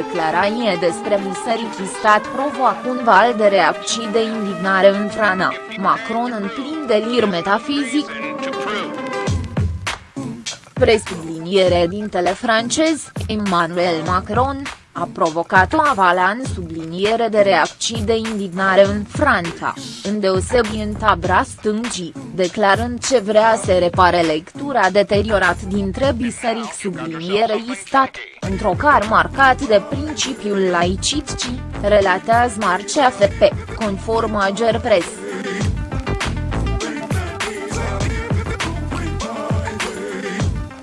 declarație despre biserici stat provoacă un val de reacții de indignare în Franța, Macron în plin delir metafizic. Presubliniere dintele francez, Emmanuel Macron, a provocat o avalan subliniere de reacții de indignare în Franța, îndeosebi în tabra stângii, declarând ce vrea să repare lectura deteriorat dintre biserici sublinierei stat, într-o car marcat de principiul laicitcii, relatează Marcea FP, conform Ager Press.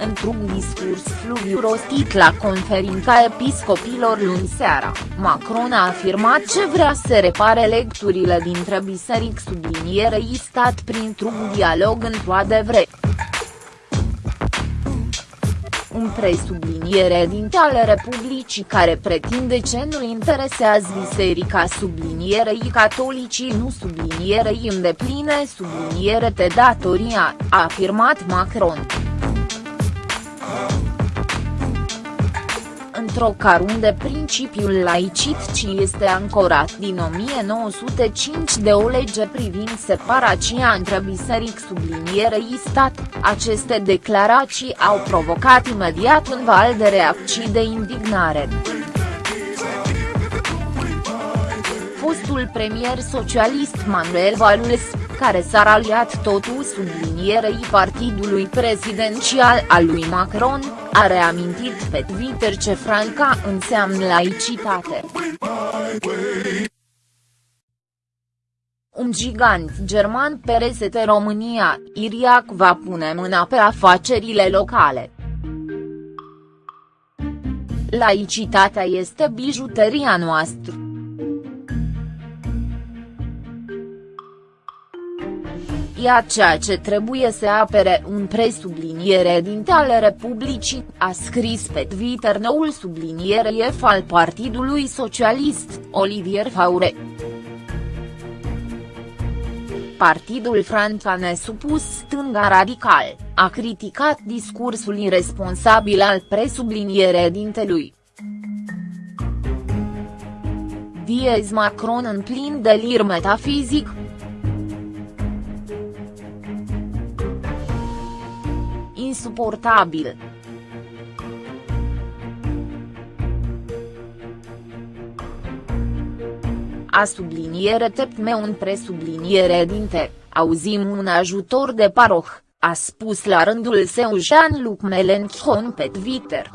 Într-un discurs fluviu rostit la conferința episcopilor luni seara, Macron a afirmat ce vrea să repare lecturile dintre biserici sublinierei stat printr-un dialog într-o adevăr un presubliniere dinte ale Republicii care pretinde ce nu interesează biserica sublinierei catolicii nu sublinierei îndepline subliniere de datoria, a afirmat Macron. Într-o car unde principiul laicitcii este ancorat din 1905 de o lege privind separația între biseric sublinierei stat, aceste declarații au provocat imediat un val de reacții de indignare. Fostul premier socialist Manuel Valls, care s-a raliat totul sublinierei partidului prezidențial al lui Macron, a reamintit pe Twitter ce Franca înseamnă laicitate. Un gigant german pe resete România, Iriac va pune mâna pe afacerile locale. Laicitatea este bijuteria noastră. Ea ceea ce trebuie să apere un presubliniere din ale Republicii, a scris pe Twitter noul subliniere F al Partidului Socialist, Olivier Faure. Partidul Franța nesupus stânga radical, a criticat discursul irresponsabil al presubliniere dintelui. Diez Macron în plin delir metafizic, insuportabil. A subliniere tepme un presubliniere dinte, auzim un ajutor de paroh, a spus la rândul său Jean-Luc Mélenchon pe Twitter.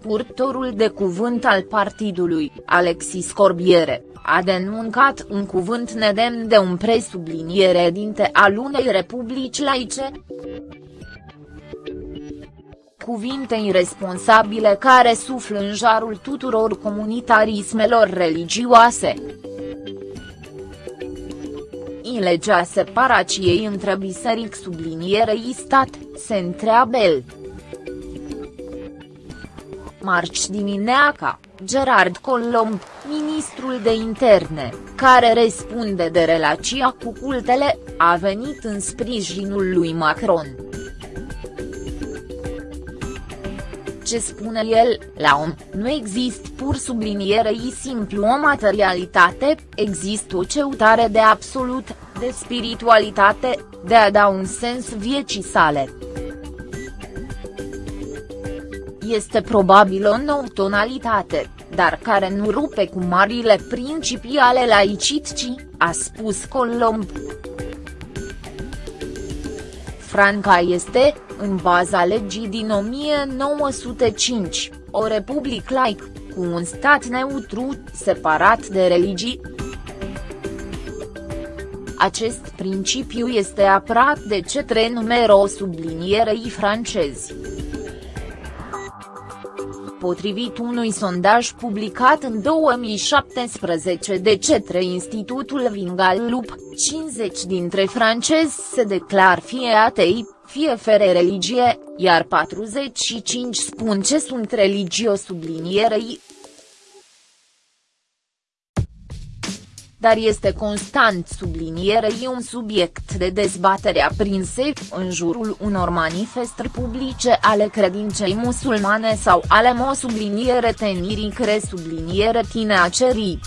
Purtorul de cuvânt al partidului, Alexis Corbiere, a denuncat un cuvânt nedemn de un presubliniere dinte al unei republici laice. Cuvinte irresponsabile care suflă în jarul tuturor comunitarismelor religioase. În legea separației între biseric sublinierei stat, se întreabă el. Marci dimineața, Gerard Colomb, ministrul de interne, care răspunde de relația cu cultele, a venit în sprijinul lui Macron. Ce spune el, la om, nu există pur sublinierei simplu o materialitate, există o ceutare de absolut, de spiritualitate, de a da un sens vieții sale este probabil o nouă tonalitate, dar care nu rupe cu marile principii ale laicitcii, a spus Colomb. Franca este, în baza legii din 1905, o republică laic, cu un stat neutru, separat de religii. Acest principiu este apărat de cetre numero sublinierei francezi potrivit unui sondaj publicat în 2017 de cetre Institutul Vingalup, 50 dintre francezi se declar fie atei, fie fere religie, iar 45 spun ce sunt religio sublinierei, dar este constant sublinierei un subiect de dezbatere aprinse, în jurul unor manifestări publice ale credinței musulmane sau ale mo subliniere tenirii cre subliniere tine acerii.